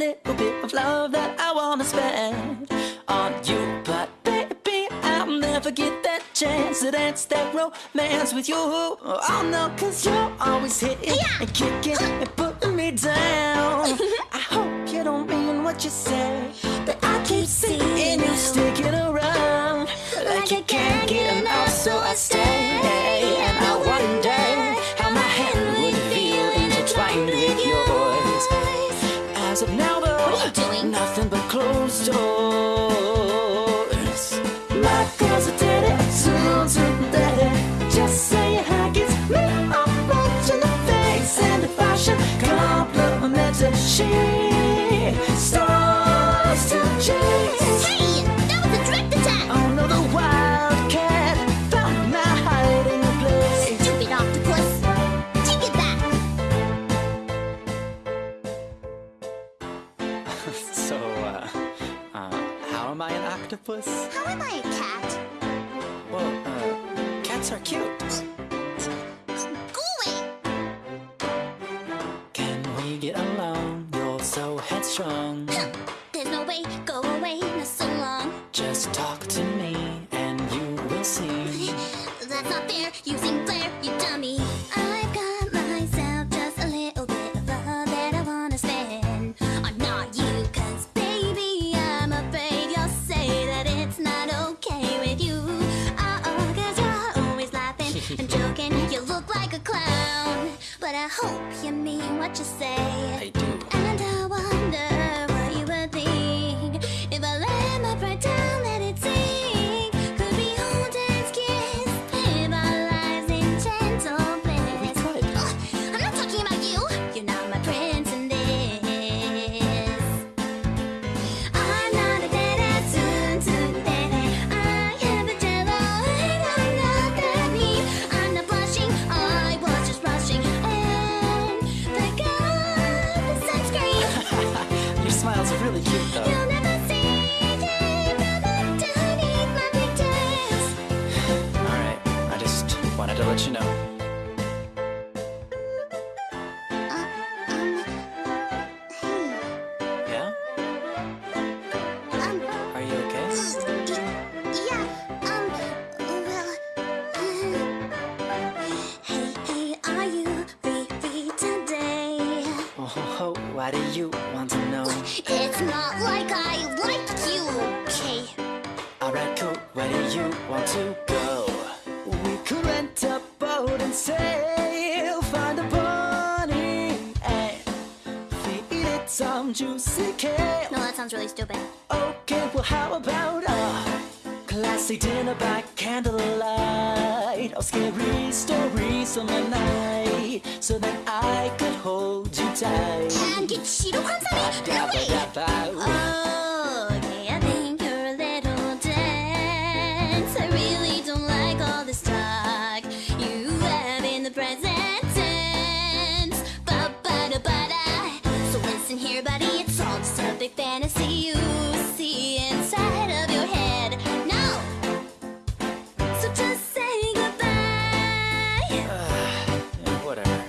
myself just a little bit of love that I wanna spend on you. But baby, I'll never get that chance to dance that romance with you. Oh no, cause you're always hitting yeah. and kicking and putting me down. I hope you don't mean what you say, but I keep seeing you sticking around like you can't get enough, so I stay complimented. She to chase. Hey, that was a direct attack! Oh no, the wildcat found my hiding place. Stupid octopus! Take it back! so, uh, uh, how am I an octopus? How am I a cat? Well, uh, cats are cute. So headstrong. There's no way, go away, not so long. Just talk to me and you will see. That's not fair, using flair, you dummy. I've got myself just a little bit of love that I wanna spend on not you, cause baby, I'm afraid you'll say that it's not okay with you. Uh-oh, cause you're always laughing and joking, you look like a clown. But I hope you mean what you say. I really cute, though. You'll never see it underneath my pigtails. Alright, I just wanted to let you know. Uh, um, hey, Yeah? um, Are you okay? yeah, um, well, hey, hey, are you free, free today? Oh, why do you want to? It's not like I like you, okay? Alright, cool. Where do you want to go? We could rent a boat and sail, find a bunny and feed it some juicy kale. No, that sounds really stupid. Okay, well, how about a classy dinner by candlelight? Or scary stories on the night, so that I could hold you tight. 이게 okay, I think you're a little dense I really don't like all this talk You have in the present tense So listen here, buddy, it's all just a big fantasy you see inside of your head Now! So just say goodbye Whatever